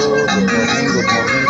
good morning, good morning,